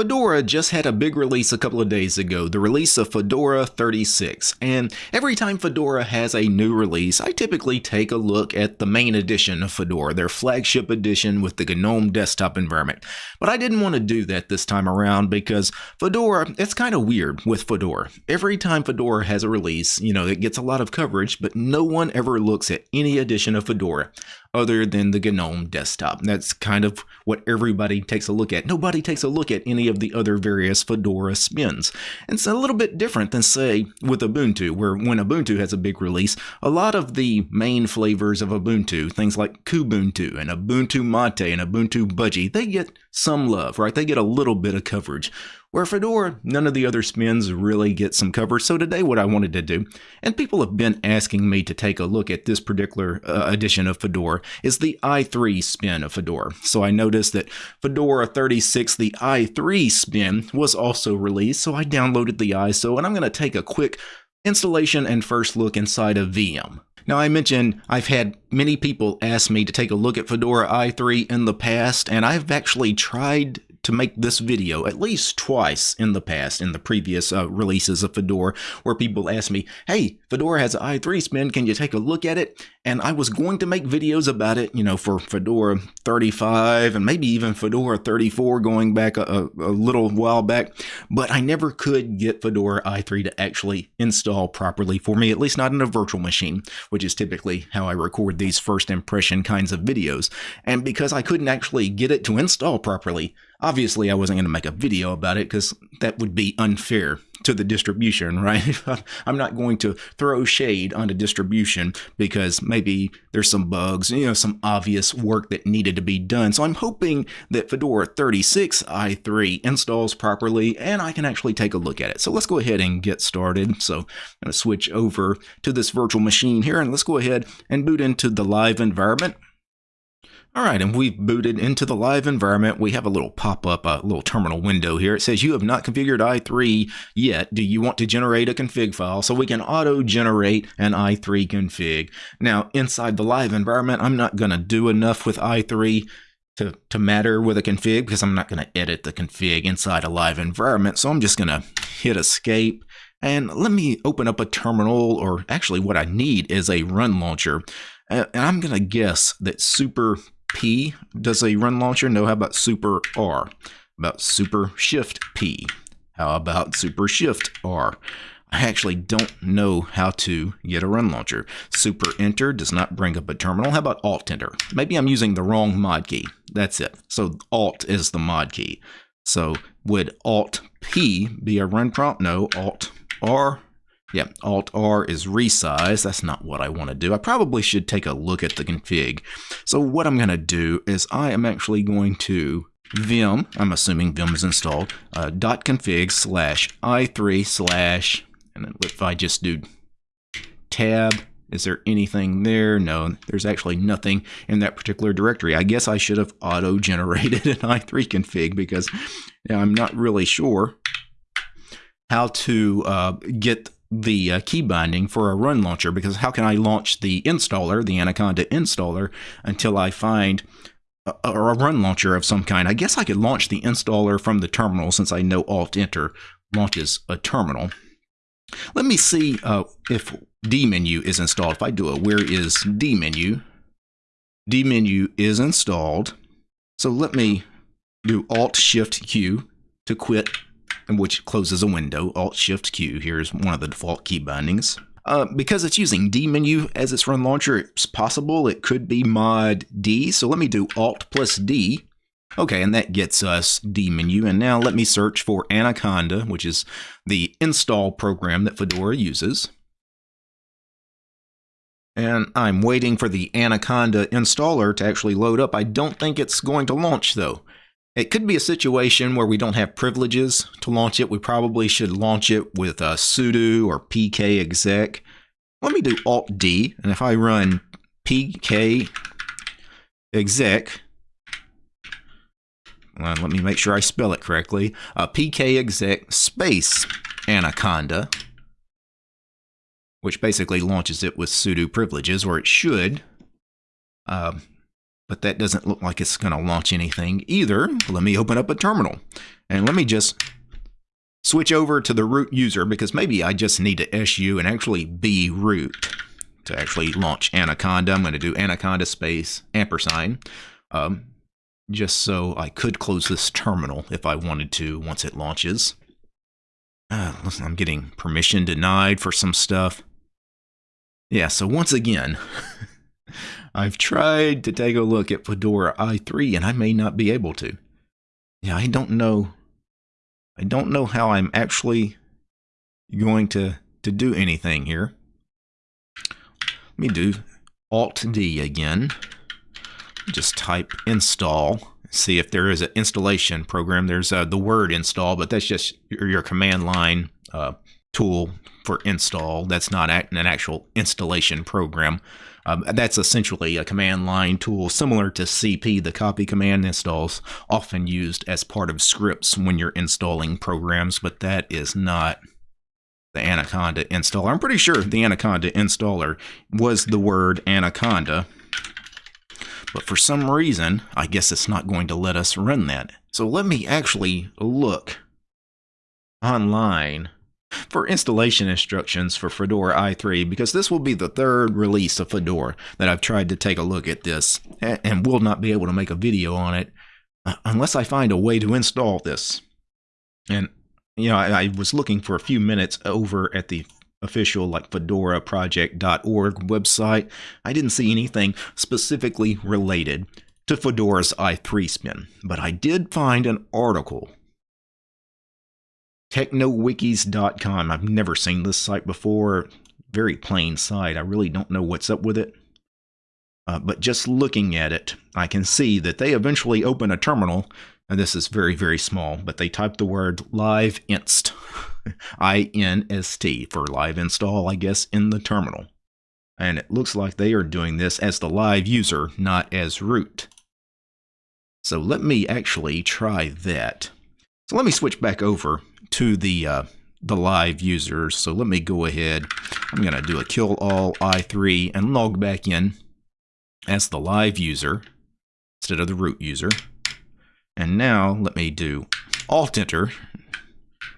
Fedora just had a big release a couple of days ago, the release of Fedora 36. And every time Fedora has a new release, I typically take a look at the main edition of Fedora, their flagship edition with the GNOME desktop environment. But I didn't want to do that this time around because Fedora, it's kind of weird with Fedora. Every time Fedora has a release, you know, it gets a lot of coverage, but no one ever looks at any edition of Fedora other than the GNOME desktop. That's kind of what everybody takes a look at. Nobody takes a look at any of the other various Fedora spins. It's a little bit different than, say, with Ubuntu, where when Ubuntu has a big release, a lot of the main flavors of Ubuntu, things like Kubuntu and Ubuntu Mate and Ubuntu Budgie, they get some love, right? They get a little bit of coverage. Where Fedora, none of the other spins really get some cover. So today what I wanted to do, and people have been asking me to take a look at this particular uh, edition of Fedora, is the i3 spin of Fedora. So I noticed that Fedora 36, the i3 spin, was also released. So I downloaded the ISO and I'm going to take a quick installation and first look inside of VM. Now, I mentioned I've had many people ask me to take a look at Fedora i3 in the past, and I've actually tried to make this video at least twice in the past, in the previous uh, releases of Fedora, where people asked me, hey, Fedora has an i3 spin, can you take a look at it? And I was going to make videos about it, you know, for Fedora 35 and maybe even Fedora 34 going back a, a, a little while back, but I never could get Fedora i3 to actually install properly for me, at least not in a virtual machine, which is typically how I record these first impression kinds of videos. And because I couldn't actually get it to install properly, Obviously, I wasn't going to make a video about it because that would be unfair to the distribution, right? I'm not going to throw shade on the distribution because maybe there's some bugs, you know, some obvious work that needed to be done. So I'm hoping that Fedora 36 i3 installs properly and I can actually take a look at it. So let's go ahead and get started. So I'm going to switch over to this virtual machine here and let's go ahead and boot into the live environment. All right, and we've booted into the live environment. We have a little pop-up, a little terminal window here. It says you have not configured i3 yet. Do you want to generate a config file? So we can auto-generate an i3 config. Now, inside the live environment, I'm not going to do enough with i3 to, to matter with a config because I'm not going to edit the config inside a live environment. So I'm just going to hit escape. And let me open up a terminal, or actually what I need is a run launcher. And I'm going to guess that super P does a run launcher? No, how about Super R? About Super Shift P? How about Super Shift R? I actually don't know how to get a run launcher. Super Enter does not bring up a terminal. How about Alt Enter? Maybe I'm using the wrong mod key. That's it. So Alt is the mod key. So would Alt P be a run prompt? No, Alt R yeah, Alt R is resize. That's not what I want to do. I probably should take a look at the config. So what I'm going to do is I am actually going to vim, I'm assuming vim is installed, uh, dot config slash i3 slash, and then if I just do tab, is there anything there? No, there's actually nothing in that particular directory. I guess I should have auto-generated an i3 config because I'm not really sure how to uh, get the uh, key binding for a run launcher because how can I launch the installer, the Anaconda installer, until I find a, a, run launcher of some kind? I guess I could launch the installer from the terminal since I know Alt Enter launches a terminal. Let me see uh, if dmenu is installed. If I do a where is dmenu, dmenu is installed. So let me do Alt Shift Q to quit which closes a window. Alt Shift Q here is one of the default key bindings. Uh, because it's using dmenu as its run launcher, it's possible it could be mod D. So let me do Alt plus D. Okay, and that gets us dmenu. And now let me search for Anaconda, which is the install program that Fedora uses. And I'm waiting for the Anaconda installer to actually load up. I don't think it's going to launch though. It could be a situation where we don't have privileges to launch it. We probably should launch it with a sudo or pk exec. Let me do alt D, and if I run pk exec, well, let me make sure I spell it correctly, uh, pk exec space anaconda, which basically launches it with sudo privileges, or it should. Um, but that doesn't look like it's going to launch anything either. Let me open up a terminal. And let me just switch over to the root user because maybe I just need to SU and actually be root to actually launch Anaconda. I'm going to do Anaconda space ampersand um, just so I could close this terminal if I wanted to once it launches. Uh, listen, I'm getting permission denied for some stuff. Yeah, so once again, I've tried to take a look at Fedora i3 and I may not be able to. Yeah, I don't know. I don't know how I'm actually going to, to do anything here. Let me do Alt D again. Just type install. See if there is an installation program. There's uh, the word install, but that's just your, your command line uh, tool for install. That's not an actual installation program. Um, that's essentially a command line tool similar to CP, the copy command installs, often used as part of scripts when you're installing programs, but that is not the Anaconda installer. I'm pretty sure the Anaconda installer was the word Anaconda, but for some reason, I guess it's not going to let us run that. So let me actually look online for installation instructions for Fedora i3 because this will be the third release of Fedora that I've tried to take a look at this and will not be able to make a video on it uh, unless I find a way to install this. And, you know, I, I was looking for a few minutes over at the official like fedoraproject.org website. I didn't see anything specifically related to Fedora's i3 spin, but I did find an article technowikis.com. I've never seen this site before. Very plain site. I really don't know what's up with it. Uh, but just looking at it, I can see that they eventually open a terminal, and this is very, very small, but they type the word live inst, I-N-S-T, for live install, I guess, in the terminal. And it looks like they are doing this as the live user, not as root. So let me actually try that. So let me switch back over to the uh, the live users. So let me go ahead. I'm going to do a kill all i3 and log back in as the live user instead of the root user. And now let me do alt enter.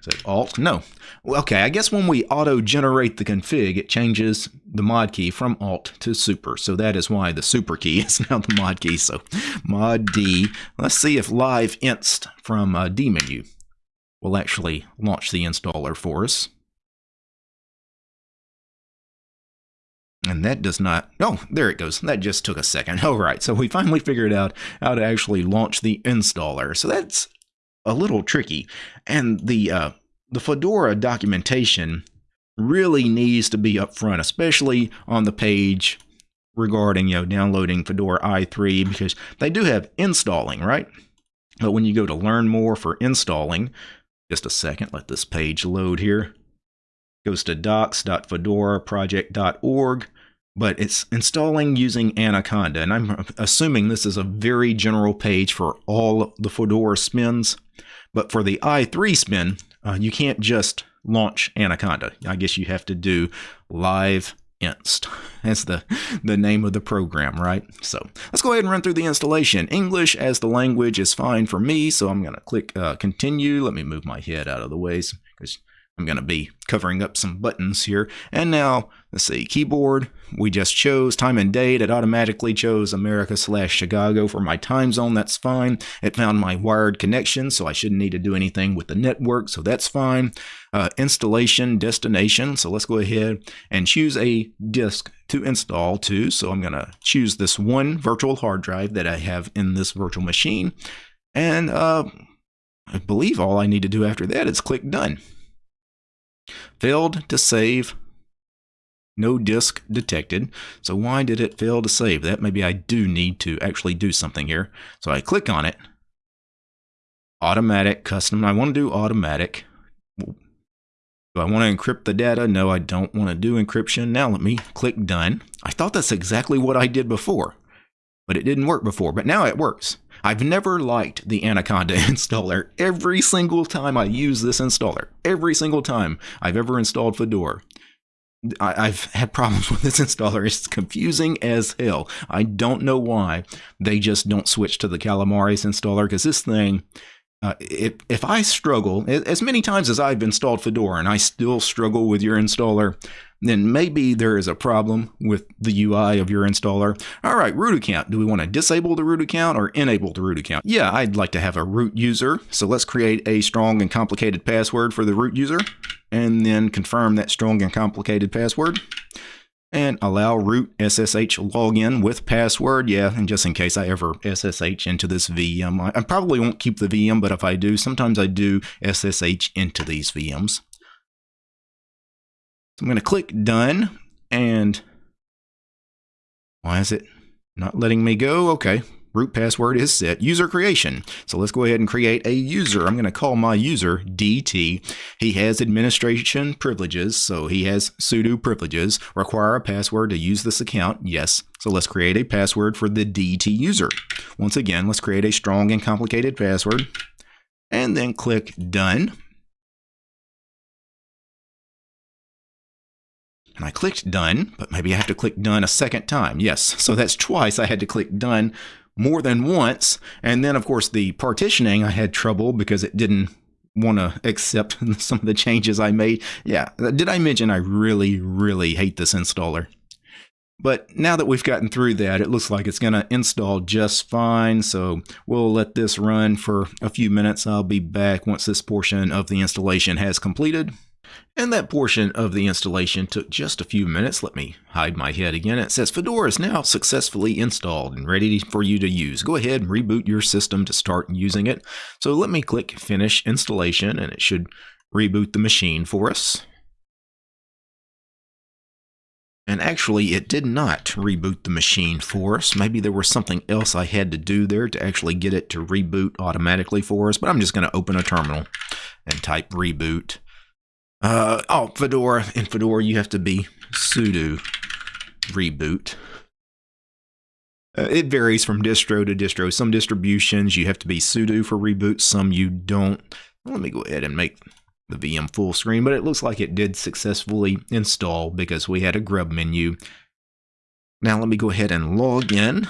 Is it alt? No. Okay, I guess when we auto-generate the config, it changes the mod key from alt to super. So that is why the super key is now the mod key. So mod D. Let's see if live inst from uh, D menu will actually launch the installer for us. And that does not, oh, there it goes. That just took a second. All right, so we finally figured out how to actually launch the installer. So that's a little tricky. And the, uh, the Fedora documentation really needs to be upfront, especially on the page regarding, you know, downloading Fedora i3, because they do have installing, right? But when you go to learn more for installing, just a second, let this page load here. Goes to docs.fedoraproject.org, but it's installing using Anaconda. And I'm assuming this is a very general page for all the Fedora spins. But for the i3 spin, uh, you can't just launch Anaconda. I guess you have to do live inst. That's the, the name of the program, right? So let's go ahead and run through the installation. English as the language is fine for me, so I'm going to click uh, continue. Let me move my head out of the way because I'm going to be covering up some buttons here. And now, let's see, keyboard, we just chose time and date. It automatically chose America slash Chicago for my time zone. That's fine. It found my wired connection, so I shouldn't need to do anything with the network, so that's fine. Uh, installation destination, so let's go ahead and choose a disk to install to. So I'm going to choose this one virtual hard drive that I have in this virtual machine. And uh, I believe all I need to do after that is click done. Failed to save. No disk detected. So why did it fail to save? That maybe I do need to actually do something here. So I click on it. Automatic custom. I want to do automatic. Do I want to encrypt the data? No, I don't want to do encryption. Now let me click done. I thought that's exactly what I did before, but it didn't work before, but now it works. I've never liked the Anaconda installer. Every single time I use this installer, every single time I've ever installed Fedora, I, have had problems with this installer. It's confusing as hell. I don't know why they just don't switch to the Calamares installer because this thing uh, if, if I struggle, as many times as I've installed Fedora and I still struggle with your installer, then maybe there is a problem with the UI of your installer. All right, root account. Do we want to disable the root account or enable the root account? Yeah, I'd like to have a root user. So let's create a strong and complicated password for the root user and then confirm that strong and complicated password and allow root SSH login with password. Yeah, and just in case I ever SSH into this VM, I, probably won't keep the VM, but if I do, sometimes I do SSH into these VMs. I'm going to click done and why is it not letting me go? Okay, root password is set. User creation. So let's go ahead and create a user. I'm going to call my user DT. He has administration privileges, so he has sudo privileges. Require a password to use this account? Yes. So let's create a password for the DT user. Once again, let's create a strong and complicated password and then click done. And I clicked done, but maybe I have to click done a second time. Yes, so that's twice I had to click done more than once. And then, of course, the partitioning, I had trouble because it didn't want to accept some of the changes I made. Yeah, did I mention I really, really hate this installer? But now that we've gotten through that, it looks like it's going to install just fine. So we'll let this run for a few minutes. I'll be back once this portion of the installation has completed. And that portion of the installation took just a few minutes. Let me hide my head again. It says Fedora is now successfully installed and ready for you to use. Go ahead and reboot your system to start using it. So let me click Finish Installation and it should reboot the machine for us. And actually, it did not reboot the machine for us. Maybe there was something else I had to do there to actually get it to reboot automatically for us. But I'm just going to open a terminal and type reboot. Uh, oh, Fedora. In Fedora, you have to be sudo reboot. Uh, it varies from distro to distro. Some distributions you have to be sudo for reboot, some you don't. Let me go ahead and make the VM full screen, but it looks like it did successfully install because we had a grub menu. Now let me go ahead and log in.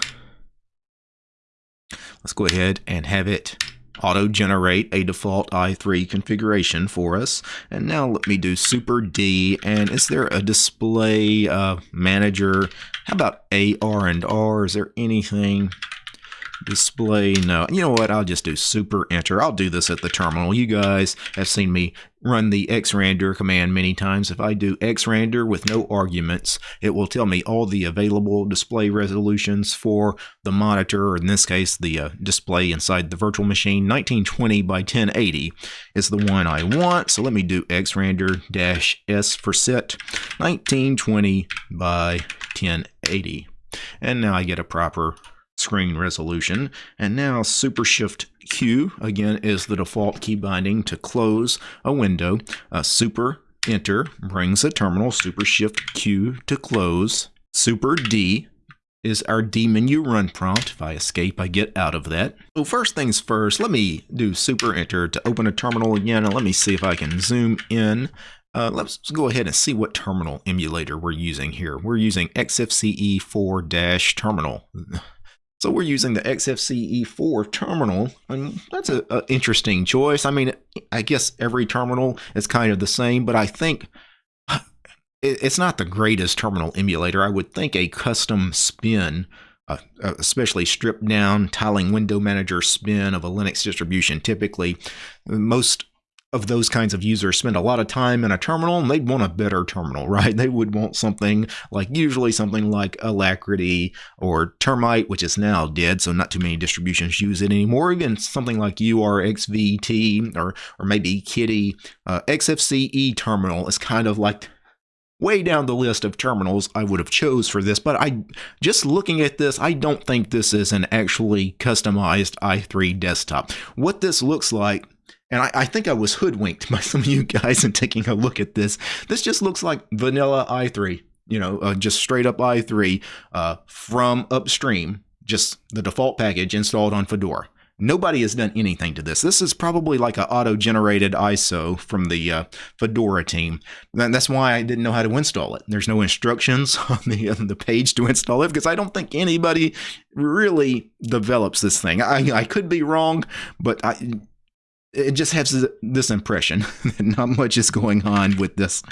Let's go ahead and have it auto-generate a default i3 configuration for us. And now let me do super D. And is there a display uh, manager? How about ARandR? Is there anything? Display. No you know what? I'll just do super enter. I'll do this at the terminal. You guys have seen me run the xrandr command many times. If i do xrandr with no arguments it will tell me all the available display resolutions for the monitor or in this case the uh, display inside the virtual machine. 1920 by 1080 is the one i want. So let me do xrandr dash s for set. 1920 by 1080 and now I get a proper screen resolution. And now Super Shift Q, again, is the default key binding to close a window. Uh, super Enter brings a terminal. Super Shift Q to close. Super D is our D menu run prompt. If I escape, I get out of that. So first things first, let me do super enter to open a terminal again, and let me see if I can zoom in. Uh, let's go ahead and see what terminal emulator we're using here. We're using XFCE4-terminal. So we're using the XFCE4 terminal, and that's an interesting choice. I mean, I guess every terminal is kind of the same, but I think it's not the greatest terminal emulator. I would think a custom spin, uh, uh, especially stripped down tiling window manager spin of a Linux distribution, typically most of those kinds of users spend a lot of time in a terminal and they'd want a better terminal, right? They would want something like usually something like Alacritty or Termite, which is now dead, so not too many distributions use it anymore. Even something like URXVT or or maybe Kitty. Uh, XFCE terminal is kind of like way down the list of terminals I would have chose for this, but I just looking at this, I don't think this is an actually customized i3 desktop. What this looks like and I, I, think I was hoodwinked by some of you guys in taking a look at this. This just looks like vanilla i3, you know, uh, just straight up i3 uh, from upstream, just the default package installed on Fedora. Nobody has done anything to this. This is probably like an auto-generated ISO from the uh, Fedora team. And that's why I didn't know how to install it. There's no instructions on the, on the page to install it because I don't think anybody really develops this thing. I, I could be wrong, but I, it just has this impression that not much is going on with this.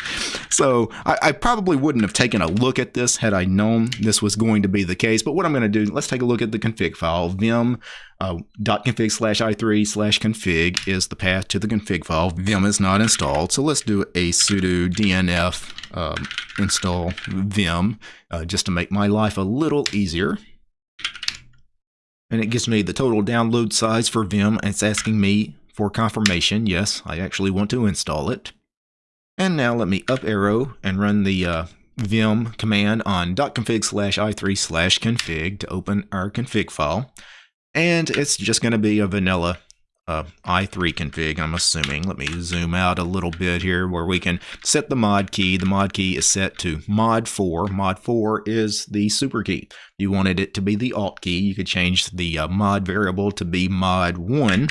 So I, I, probably wouldn't have taken a look at this had I known this was going to be the case. But what I'm going to do, let's take a look at the config file. vim uh, .config slash i3 slash config is the path to the config file. Vim is not installed. So let's do a sudo dnf um, install vim uh, just to make my life a little easier and it gives me the total download size for Vim. It's asking me for confirmation. Yes, I actually want to install it. And now let me up arrow and run the uh, vim command on .config slash i3 slash config to open our config file. And it's just going to be a vanilla uh, i3 config, I'm assuming. Let me zoom out a little bit here where we can set the mod key. The mod key is set to mod 4. Mod 4 is the super key. You wanted it to be the alt key, you could change the uh, mod variable to be mod 1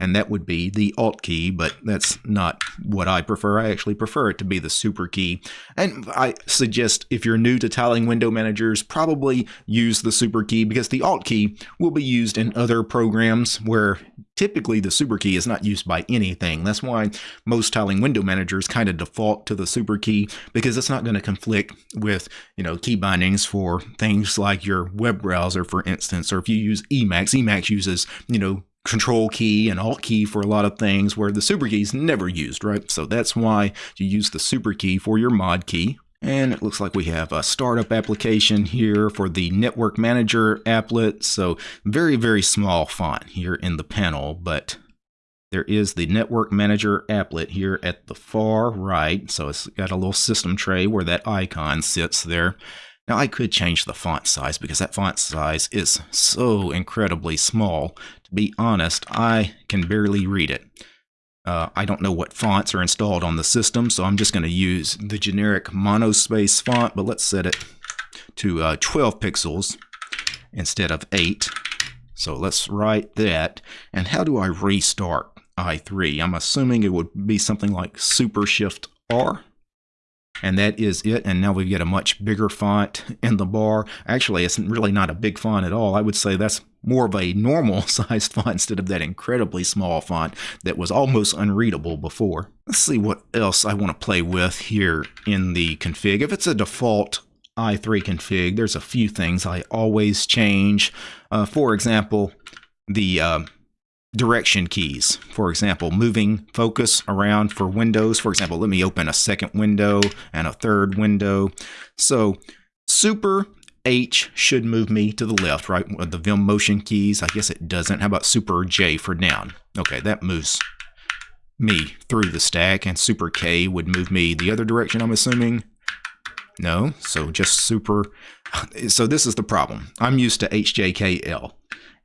and that would be the Alt key, but that's not what I prefer. I actually prefer it to be the Super key. And I suggest if you're new to tiling window managers, probably use the Super key because the Alt key will be used in other programs where typically the super key is not used by anything. That's why most tiling window managers kind of default to the super key because it's not going to conflict with, you know, key bindings for things like your web browser, for instance, or if you use Emacs, Emacs uses, you know, control key and alt key for a lot of things where the super key is never used, right? So that's why you use the super key for your mod key. And it looks like we have a startup application here for the network manager applet. So very, very small font here in the panel, but there is the network manager applet here at the far right. So it's got a little system tray where that icon sits there. Now I could change the font size because that font size is so incredibly small. Be honest, I can barely read it. Uh, I don't know what fonts are installed on the system, so I'm just going to use the generic monospace font, but let's set it to uh, 12 pixels instead of 8. So let's write that. And how do I restart i3? I'm assuming it would be something like Super Shift R and that is it. And now we get a much bigger font in the bar. Actually, it's really not a big font at all. I would say that's more of a normal sized font instead of that incredibly small font that was almost unreadable before. Let's see what else I want to play with here in the config. If it's a default i3 config, there's a few things I always change. Uh, for example, the uh, direction keys. For example, moving focus around for windows. For example, let me open a second window and a third window. So super H should move me to the left, right? With the Vim motion keys, I guess it doesn't. How about super J for down? Okay, that moves me through the stack, and super K would move me the other direction, I'm assuming. No, so just super. So this is the problem. I'm used to HJKL.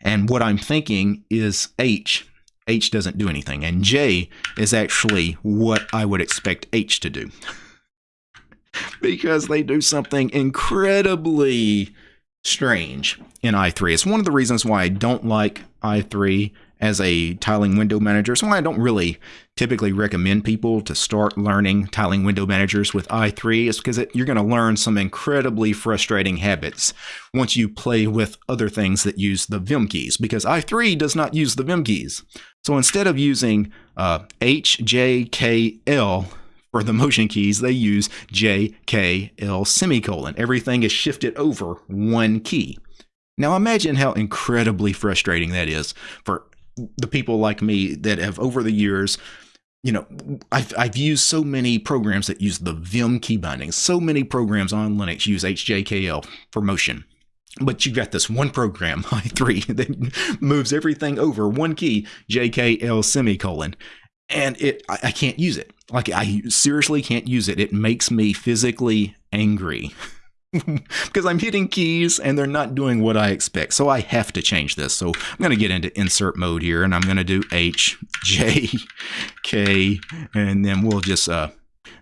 And what I'm thinking is H. H doesn't do anything. And J is actually what I would expect H to do. because they do something incredibly strange in i3. It's one of the reasons why I don't like i3 as a tiling window manager. It's So I don't really typically recommend people to start learning tiling window managers with i3 is because it, you're going to learn some incredibly frustrating habits once you play with other things that use the Vim keys because i3 does not use the Vim keys. So instead of using uh, H, J, K, L for the motion keys, they use J, K, L semicolon. Everything is shifted over one key. Now imagine how incredibly frustrating that is for the people like me that have over the years you know, I've, I've used so many programs that use the Vim key bindings. So many programs on Linux use HJKL for motion. But you've got this one program, i3, that moves everything over one key, JKL semicolon. And it I, I can't use it. Like, I seriously can't use it. It makes me physically angry. because I'm hitting keys and they're not doing what I expect. So I have to change this. So I'm going to get into insert mode here and I'm going to do H, J, K, and then we'll just, uh,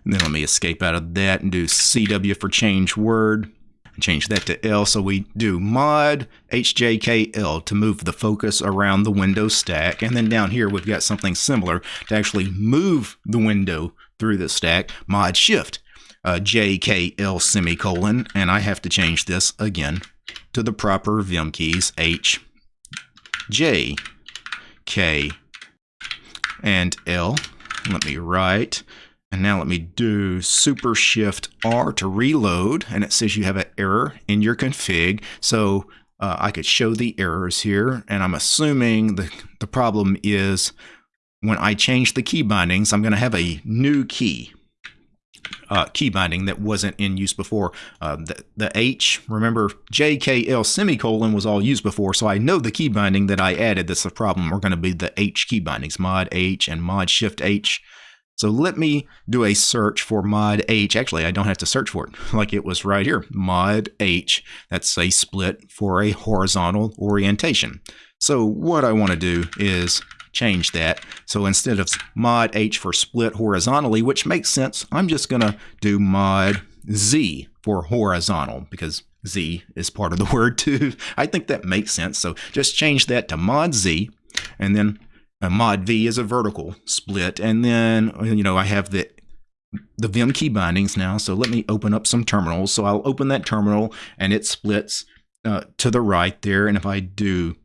then let me escape out of that and do CW for change word. Change that to L. So we do mod HJKL to move the focus around the window stack. And then down here, we've got something similar to actually move the window through the stack, mod shift uh, JKL semicolon, and I have to change this again to the proper Vim keys H, J, K, and L. Let me write. And now let me do Super Shift R to reload. And it says you have an error in your config. So uh, I could show the errors here. And I'm assuming the, the problem is when I change the key bindings, I'm going to have a new key uh, key binding that wasn't in use before. Uh, the, the H, remember JKL semicolon was all used before, so I know the key binding that I added that's the problem We're going to be the H key bindings, mod H and mod shift H. So let me do a search for mod H. Actually, I don't have to search for it, like it was right here, mod H. That's a split for a horizontal orientation. So what I want to do is change that. So instead of mod H for split horizontally, which makes sense, I'm just going to do mod Z for horizontal because Z is part of the word too. I think that makes sense. So just change that to mod Z and then a mod V is a vertical split. And then, you know, I have the the Vim key bindings now. So let me open up some terminals. So I'll open that terminal and it splits uh, to the right there. And if I do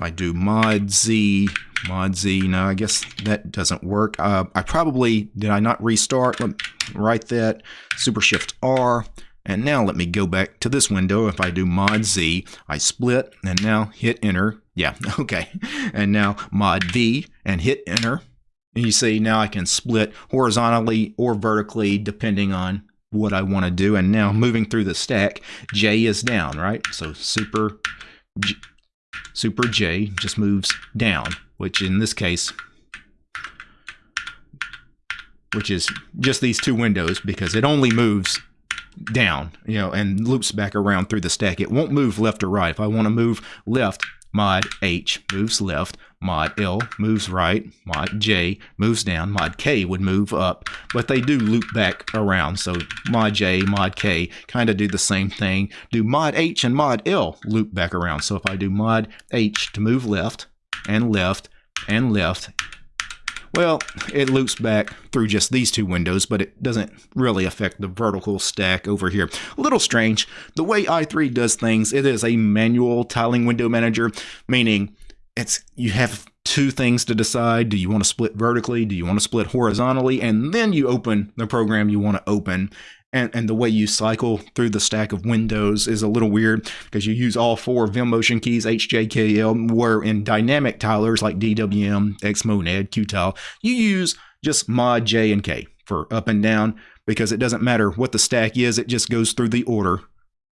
I do mod Z, mod Z, no, I guess that doesn't work. Uh, I probably, did I not restart? Let me write that, super shift R, and now let me go back to this window. If I do mod Z, I split and now hit enter. Yeah, okay. And now mod V and hit enter. And you see now I can split horizontally or vertically depending on what I want to do. And now moving through the stack, J is down, right? So super Super J just moves down, which in this case, which is just these two windows because it only moves down, you know, and loops back around through the stack. It won't move left or right. If I want to move left, mod H moves left, mod L moves right, mod J moves down, mod K would move up, but they do loop back around. So mod J, mod K kind of do the same thing. Do mod H and mod L loop back around. So if I do mod H to move left and left and left well, it loops back through just these two windows, but it doesn't really affect the vertical stack over here. A little strange. The way i3 does things, it is a manual tiling window manager, meaning it's you have two things to decide. Do you want to split vertically? Do you want to split horizontally? And then you open the program you want to open and, and the way you cycle through the stack of windows is a little weird because you use all four Vimmotion keys, HJKL, where in dynamic tilers like DWM, Xmonad, Qtile, you use just mod J and K for up and down because it doesn't matter what the stack is, it just goes through the order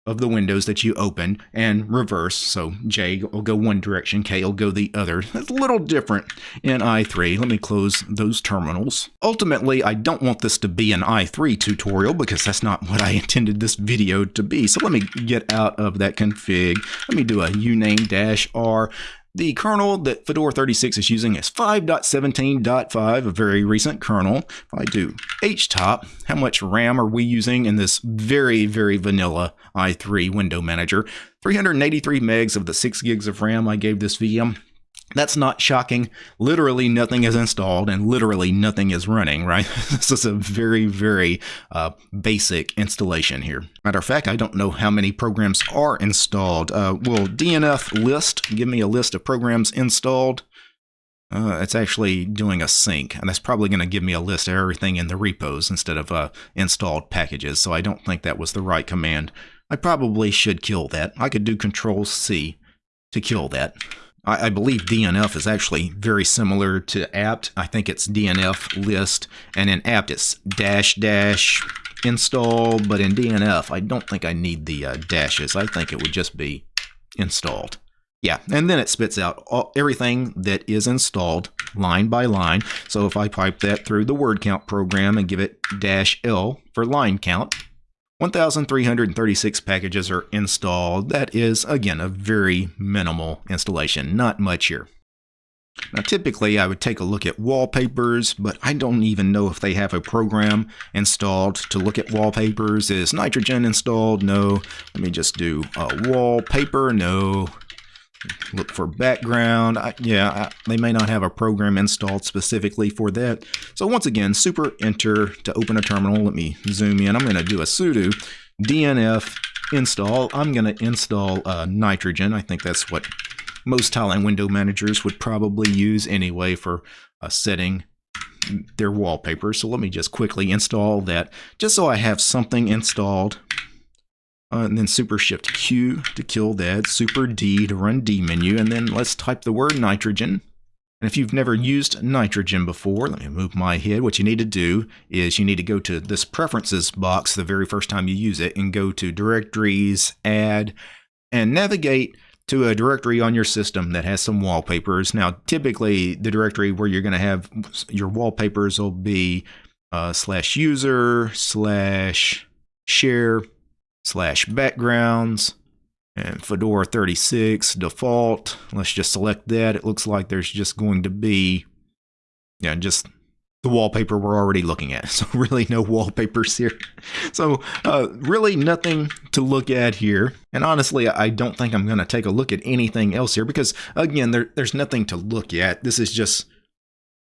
of the windows that you open and reverse. So J will go one direction, K will go the other. That's a little different in i3. Let me close those terminals. Ultimately, I don't want this to be an i3 tutorial because that's not what I intended this video to be. So let me get out of that config. Let me do a uname-r the kernel that Fedora 36 is using is 5.17.5, a very recent kernel. If I do htop, how much RAM are we using in this very, very vanilla i3 window manager? 383 megs of the 6 gigs of RAM I gave this VM. That's not shocking. Literally nothing is installed and literally nothing is running, right? this is a very, very uh, basic installation here. Matter of fact, I don't know how many programs are installed. Uh, will DNF list give me a list of programs installed? Uh, it's actually doing a sync, and that's probably going to give me a list of everything in the repos instead of uh, installed packages, so I don't think that was the right command. I probably should kill that. I could do Control C to kill that. I, I believe DNF is actually very similar to apt. I think it's DNF list, and in apt it's dash dash install, but in DNF I don't think I need the uh, dashes. I think it would just be installed. Yeah, and then it spits out all, everything that is installed line by line. So if I pipe that through the word count program and give it dash L for line count, 1,336 packages are installed. That is, again, a very minimal installation, not much here. Now, typically, I would take a look at wallpapers, but I don't even know if they have a program installed to look at wallpapers. Is nitrogen installed? No. Let me just do a wallpaper. No. Look for background. I, yeah, I, they may not have a program installed specifically for that. So once again, super enter to open a terminal. Let me zoom in. I'm going to do a sudo dnf install. I'm going to install uh, nitrogen. I think that's what most tiling window managers would probably use anyway for uh, setting their wallpaper. So let me just quickly install that just so I have something installed. Uh, and then super shift Q to kill that, super D to run D menu, and then let's type the word nitrogen. And if you've never used nitrogen before, let me move my head. What you need to do is you need to go to this preferences box the very first time you use it and go to directories, add, and navigate to a directory on your system that has some wallpapers. Now, typically the directory where you're going to have your wallpapers will be uh, slash user slash share slash backgrounds and Fedora 36 default. Let's just select that. It looks like there's just going to be, yeah, just the wallpaper we're already looking at. So really no wallpapers here. So uh, really nothing to look at here. And honestly, I don't think I'm going to take a look at anything else here because again, there, there's nothing to look at. This is just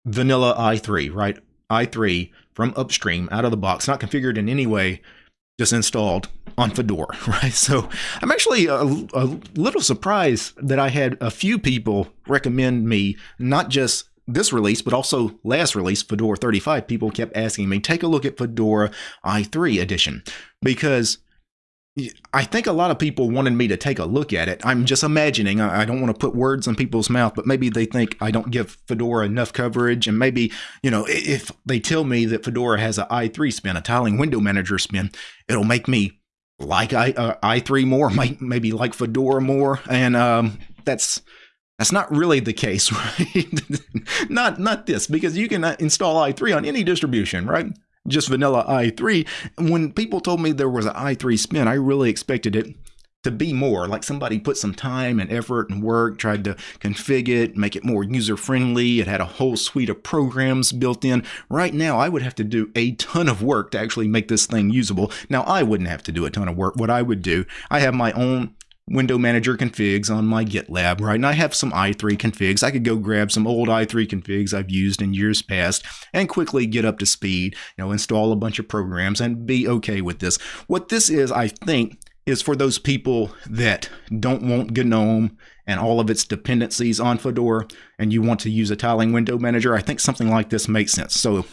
vanilla i3, right? i3 from upstream out of the box, not configured in any way just installed on Fedora, right? So I'm actually a, a, little surprised that I had a few people recommend me not just this release, but also last release, Fedora 35. People kept asking me, take a look at Fedora i3 edition because I think a lot of people wanted me to take a look at it. I'm just imagining, I don't want to put words in people's mouth, but maybe they think I don't give Fedora enough coverage. And maybe, you know, if they tell me that Fedora has an i3 spin, a tiling window manager spin, it'll make me like I, uh, i3 more, might maybe like Fedora more. And um, that's that's not really the case, right? not not this, because you can uh, install i3 on any distribution, right? just vanilla i3. When people told me there was an i3 spin, I really expected it to be more like somebody put some time and effort and work tried to configure it make it more user friendly it had a whole suite of programs built in right now i would have to do a ton of work to actually make this thing usable now i wouldn't have to do a ton of work what i would do i have my own window manager configs on my GitLab, right? And I have some i3 configs. I could go grab some old i3 configs I've used in years past and quickly get up to speed, you know, install a bunch of programs and be okay with this. What this is, I think, is for those people that don't want GNOME and all of its dependencies on Fedora and you want to use a tiling window manager. I think something like this makes sense. So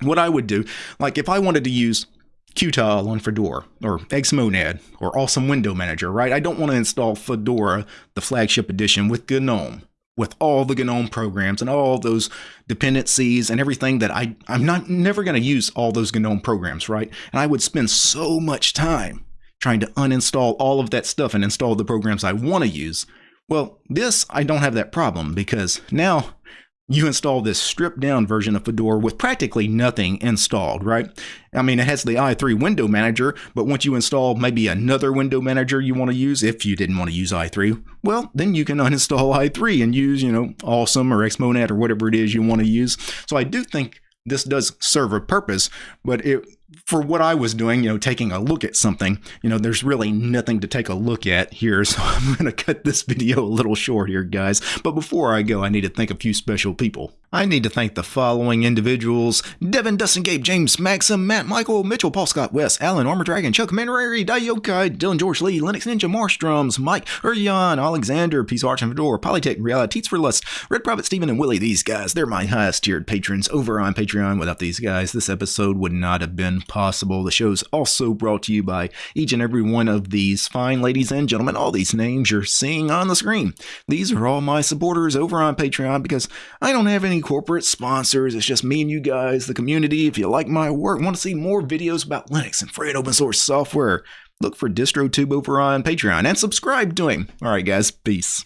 what I would do, like if I wanted to use Qtile on Fedora or Xmonad or Awesome Window Manager, right? I don't want to install Fedora, the flagship edition, with GNOME, with all the GNOME programs and all those dependencies and everything that I, I'm not never going to use all those GNOME programs, right? And I would spend so much time trying to uninstall all of that stuff and install the programs I want to use. Well, this, I don't have that problem because now you install this stripped down version of Fedora with practically nothing installed, right? I mean, it has the i3 window manager, but once you install maybe another window manager you want to use, if you didn't want to use i3, well, then you can uninstall i3 and use, you know, Awesome or Xmonad or whatever it is you want to use. So I do think this does serve a purpose, but it for what I was doing, you know, taking a look at something, you know, there's really nothing to take a look at here. So I'm going to cut this video a little short here, guys. But before I go, I need to thank a few special people. I need to thank the following individuals Devin, Dustin, Gabe, James, Maxim, Matt, Michael, Mitchell, Paul Scott, Wes, Alan, Armor Dragon, Chuck, Commander Ari, Daiokai, Dylan, George Lee, Linux Ninja, Marstrums, Mike, Urian, Alexander, Peace Arch and Fedora, Polytech, Reality, Teats for Lust, Red Prophet, Steven, and Willie. These guys, they're my highest tiered patrons over on Patreon. Without these guys, this episode would not have been possible. The show's also brought to you by each and every one of these fine ladies and gentlemen. All these names you're seeing on the screen. These are all my supporters over on Patreon because I don't have corporate sponsors. It's just me and you guys, the community. If you like my work, want to see more videos about Linux and free and open source software, look for DistroTube over on Patreon and subscribe to him. All right, guys, peace.